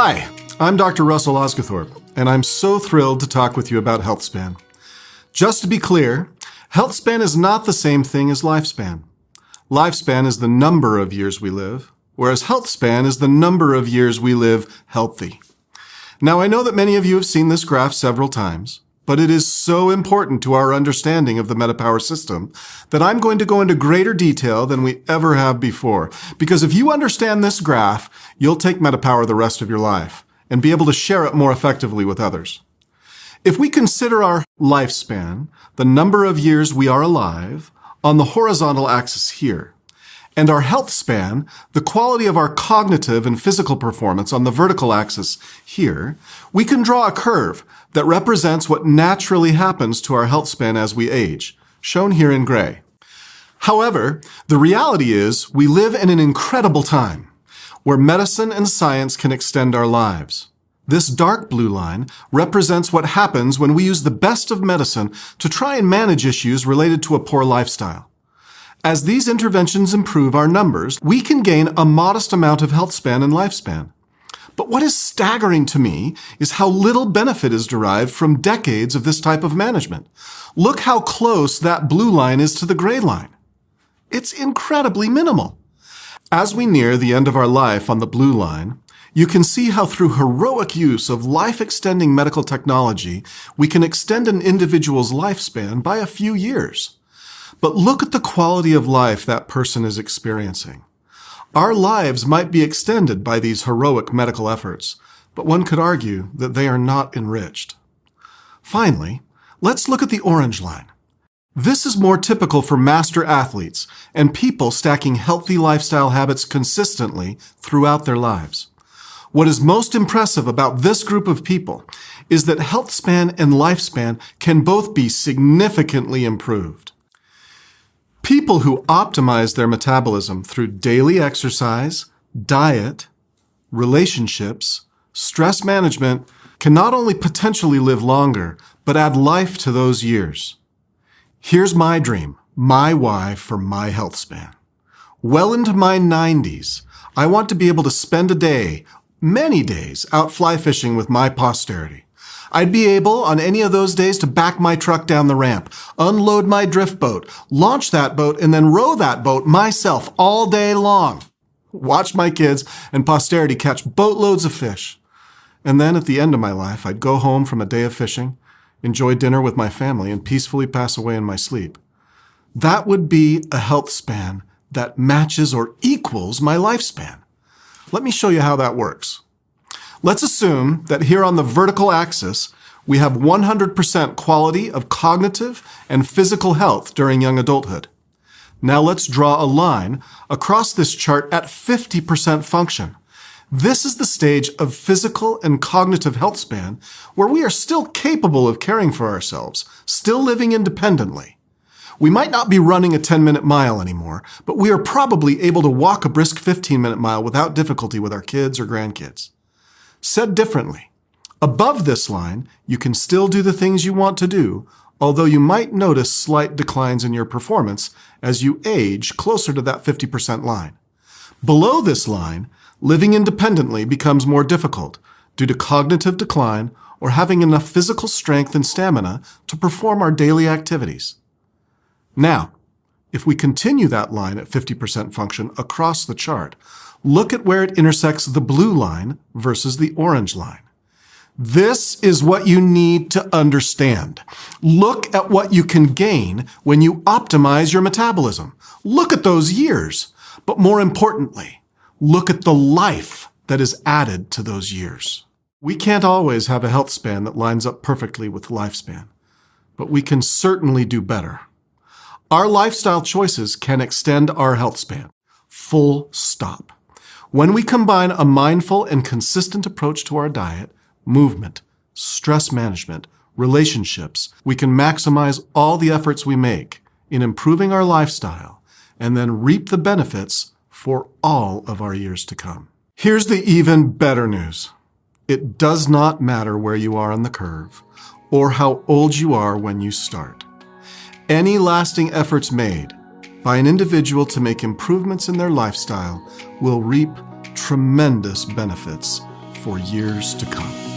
Hi, I'm Dr. Russell Osguthorpe, and I'm so thrilled to talk with you about HealthSpan. Just to be clear, HealthSpan is not the same thing as lifespan. Lifespan is the number of years we live, whereas HealthSpan is the number of years we live healthy. Now, I know that many of you have seen this graph several times, but it is so important to our understanding of the MetaPower system that I'm going to go into greater detail than we ever have before. Because if you understand this graph, you'll take MetaPower the rest of your life and be able to share it more effectively with others. If we consider our lifespan, the number of years we are alive, on the horizontal axis here, and our health span, the quality of our cognitive and physical performance on the vertical axis here, we can draw a curve that represents what naturally happens to our health span as we age, shown here in gray. However, the reality is we live in an incredible time where medicine and science can extend our lives. This dark blue line represents what happens when we use the best of medicine to try and manage issues related to a poor lifestyle. As these interventions improve our numbers, we can gain a modest amount of health span and lifespan. But what is staggering to me is how little benefit is derived from decades of this type of management. Look how close that blue line is to the gray line. It's incredibly minimal. As we near the end of our life on the blue line, you can see how through heroic use of life-extending medical technology, we can extend an individual's lifespan by a few years. But look at the quality of life that person is experiencing. Our lives might be extended by these heroic medical efforts, but one could argue that they are not enriched. Finally, let's look at the orange line. This is more typical for master athletes and people stacking healthy lifestyle habits consistently throughout their lives. What is most impressive about this group of people is that health span and lifespan can both be significantly improved. People who optimize their metabolism through daily exercise, diet, relationships, stress management can not only potentially live longer, but add life to those years. Here's my dream, my why for my health span. Well into my 90s, I want to be able to spend a day, many days, out fly fishing with my posterity. I'd be able, on any of those days, to back my truck down the ramp, unload my drift boat, launch that boat, and then row that boat myself all day long. Watch my kids and posterity catch boatloads of fish. And then at the end of my life, I'd go home from a day of fishing, enjoy dinner with my family, and peacefully pass away in my sleep. That would be a health span that matches or equals my lifespan. Let me show you how that works. Let's assume that here on the vertical axis, we have 100% quality of cognitive and physical health during young adulthood. Now let's draw a line across this chart at 50% function. This is the stage of physical and cognitive health span where we are still capable of caring for ourselves, still living independently. We might not be running a 10-minute mile anymore, but we are probably able to walk a brisk 15-minute mile without difficulty with our kids or grandkids. Said differently, above this line, you can still do the things you want to do, although you might notice slight declines in your performance as you age closer to that 50% line. Below this line, living independently becomes more difficult due to cognitive decline or having enough physical strength and stamina to perform our daily activities. Now, if we continue that line at 50% function across the chart, look at where it intersects the blue line versus the orange line. This is what you need to understand. Look at what you can gain when you optimize your metabolism. Look at those years. But more importantly, look at the life that is added to those years. We can't always have a health span that lines up perfectly with lifespan, but we can certainly do better. Our lifestyle choices can extend our health span. Full stop. When we combine a mindful and consistent approach to our diet, movement, stress management, relationships, we can maximize all the efforts we make in improving our lifestyle and then reap the benefits for all of our years to come. Here's the even better news. It does not matter where you are on the curve or how old you are when you start. Any lasting efforts made by an individual to make improvements in their lifestyle will reap tremendous benefits for years to come.